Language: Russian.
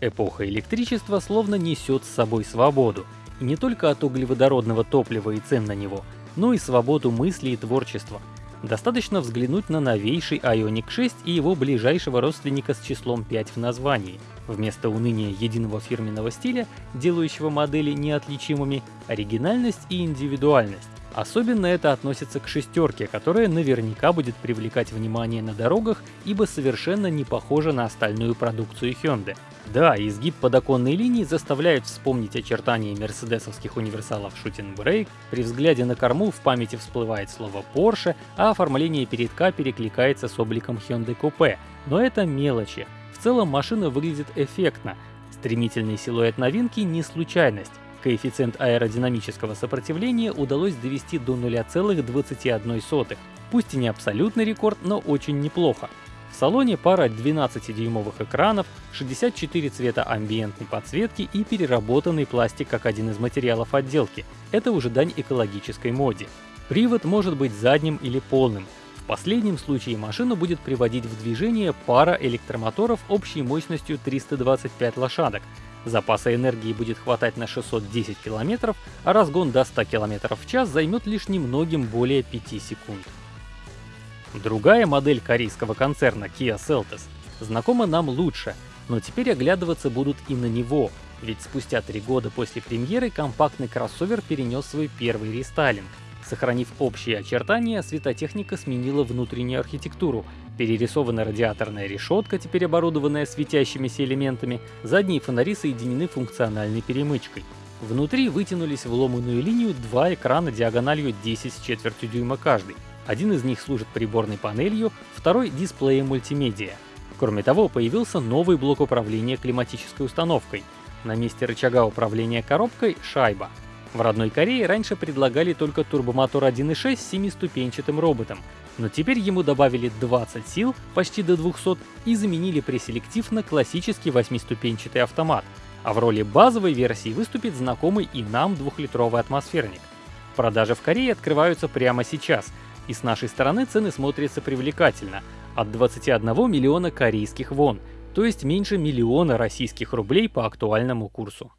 Эпоха электричества словно несет с собой свободу. И не только от углеводородного топлива и цен на него, но и свободу мысли и творчества. Достаточно взглянуть на новейший Ioniq 6 и его ближайшего родственника с числом 5 в названии. Вместо уныния единого фирменного стиля, делающего модели неотличимыми, оригинальность и индивидуальность. Особенно это относится к шестерке, которая наверняка будет привлекать внимание на дорогах, ибо совершенно не похожа на остальную продукцию Hyundai. Да, изгиб подоконной линии заставляет вспомнить очертания мерседесовских универсалов Shooting Brake, при взгляде на корму в памяти всплывает слово Porsche, а оформление передка перекликается с обликом Hyundai Coupe. Но это мелочи. В целом машина выглядит эффектно. Стремительный силуэт новинки не случайность. Коэффициент аэродинамического сопротивления удалось довести до 0,21. Пусть и не абсолютный рекорд, но очень неплохо. В салоне пара 12-дюймовых экранов, 64 цвета амбиентной подсветки и переработанный пластик как один из материалов отделки. Это уже дань экологической моде. Привод может быть задним или полным. В последнем случае машину будет приводить в движение пара электромоторов общей мощностью 325 лошадок, Запаса энергии будет хватать на 610 км, а разгон до 100 км в час займет лишь немногим более 5 секунд. Другая модель корейского концерна Kia Seltos знакома нам лучше, но теперь оглядываться будут и на него, ведь спустя три года после премьеры компактный кроссовер перенес свой первый рестайлинг. Сохранив общие очертания, светотехника сменила внутреннюю архитектуру, Перерисована радиаторная решетка, теперь оборудованная светящимися элементами, задние фонари соединены функциональной перемычкой. Внутри вытянулись в ломаную линию два экрана диагональю 10 с четвертью дюйма каждый. Один из них служит приборной панелью, второй — дисплеем мультимедиа. Кроме того, появился новый блок управления климатической установкой. На месте рычага управления коробкой — шайба. В родной Корее раньше предлагали только турбомотор 1.6 с семиступенчатым роботом, но теперь ему добавили 20 сил, почти до 200, и заменили преселектив на классический восьмиступенчатый автомат, а в роли базовой версии выступит знакомый и нам двухлитровый атмосферник. Продажи в Корее открываются прямо сейчас, и с нашей стороны цены смотрятся привлекательно – от 21 миллиона корейских вон, то есть меньше миллиона российских рублей по актуальному курсу.